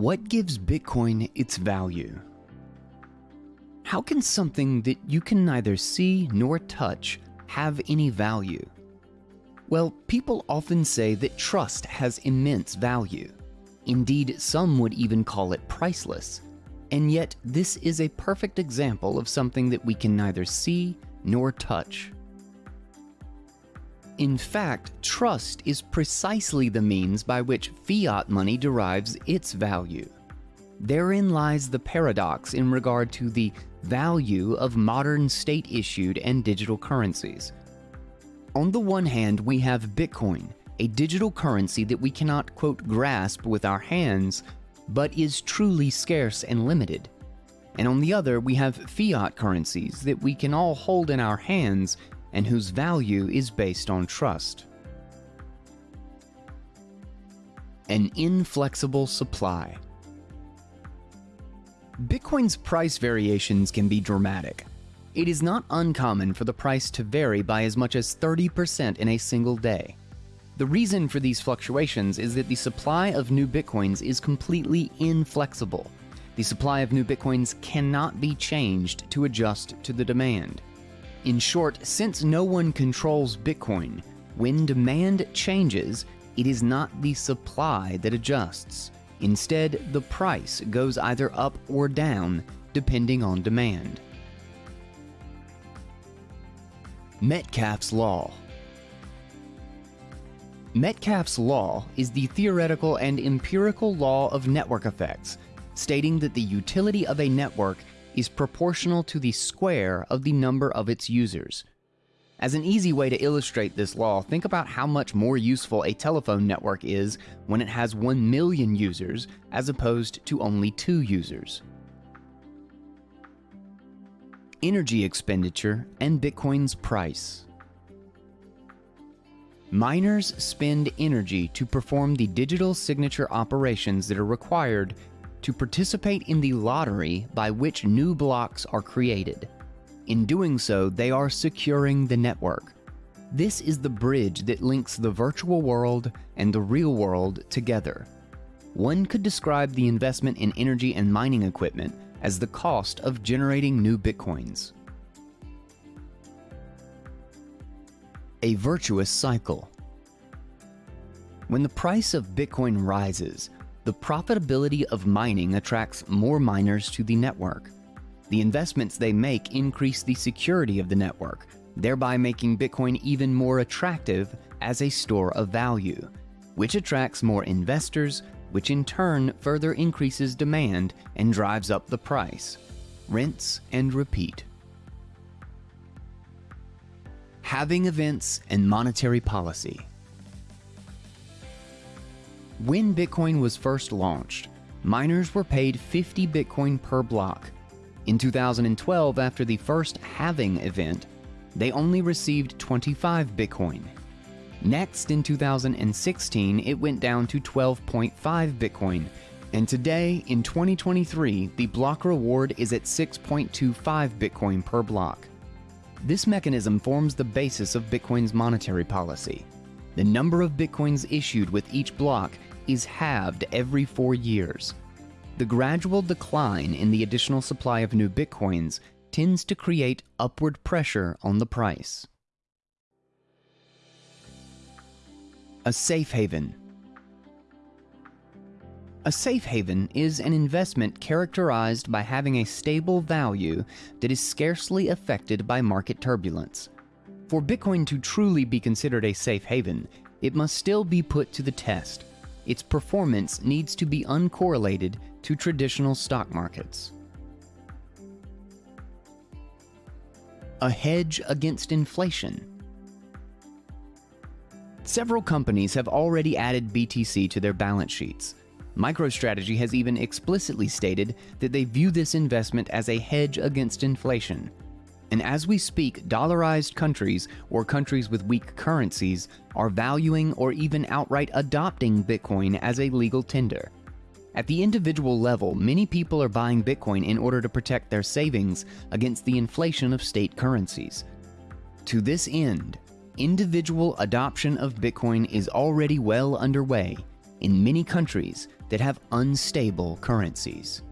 What gives Bitcoin its value? How can something that you can neither see nor touch have any value? Well, people often say that trust has immense value. Indeed, some would even call it priceless. And yet, this is a perfect example of something that we can neither see nor touch. In fact, trust is precisely the means by which fiat money derives its value. Therein lies the paradox in regard to the value of modern state-issued and digital currencies. On the one hand, we have Bitcoin, a digital currency that we cannot, quote, grasp with our hands, but is truly scarce and limited. And on the other, we have fiat currencies that we can all hold in our hands and whose value is based on trust. An inflexible supply. Bitcoin's price variations can be dramatic. It is not uncommon for the price to vary by as much as 30% in a single day. The reason for these fluctuations is that the supply of new Bitcoins is completely inflexible. The supply of new Bitcoins cannot be changed to adjust to the demand. In short, since no one controls Bitcoin, when demand changes, it is not the supply that adjusts. Instead, the price goes either up or down depending on demand. Metcalfe's Law Metcalfe's Law is the theoretical and empirical law of network effects, stating that the utility of a network is proportional to the square of the number of its users. As an easy way to illustrate this law, think about how much more useful a telephone network is when it has 1 million users as opposed to only 2 users. Energy expenditure and Bitcoin's price. Miners spend energy to perform the digital signature operations that are required to participate in the lottery by which new blocks are created. In doing so, they are securing the network. This is the bridge that links the virtual world and the real world together. One could describe the investment in energy and mining equipment as the cost of generating new bitcoins. A virtuous cycle. When the price of Bitcoin rises, the profitability of mining attracts more miners to the network. The investments they make increase the security of the network, thereby making Bitcoin even more attractive as a store of value, which attracts more investors, which in turn further increases demand and drives up the price. Rinse and repeat. Halving events and monetary policy. When Bitcoin was first launched, miners were paid 50 Bitcoin per block. In 2012, after the first halving event, they only received 25 Bitcoin. Next, in 2016, it went down to 12.5 Bitcoin, and today, in 2023, the block reward is at 6.25 Bitcoin per block. This mechanism forms the basis of Bitcoin's monetary policy. The number of Bitcoins issued with each block is halved every four years. The gradual decline in the additional supply of new bitcoins tends to create upward pressure on the price. A safe haven. A safe haven is an investment characterized by having a stable value that is scarcely affected by market turbulence. For Bitcoin to truly be considered a safe haven, it must still be put to the test its performance needs to be uncorrelated to traditional stock markets. A hedge against inflation. Several companies have already added BTC to their balance sheets. MicroStrategy has even explicitly stated that they view this investment as a hedge against inflation, and as we speak, dollarized countries or countries with weak currencies are valuing or even outright adopting Bitcoin as a legal tender. At the individual level, many people are buying Bitcoin in order to protect their savings against the inflation of state currencies. To this end, individual adoption of Bitcoin is already well underway, in many countries that have unstable currencies.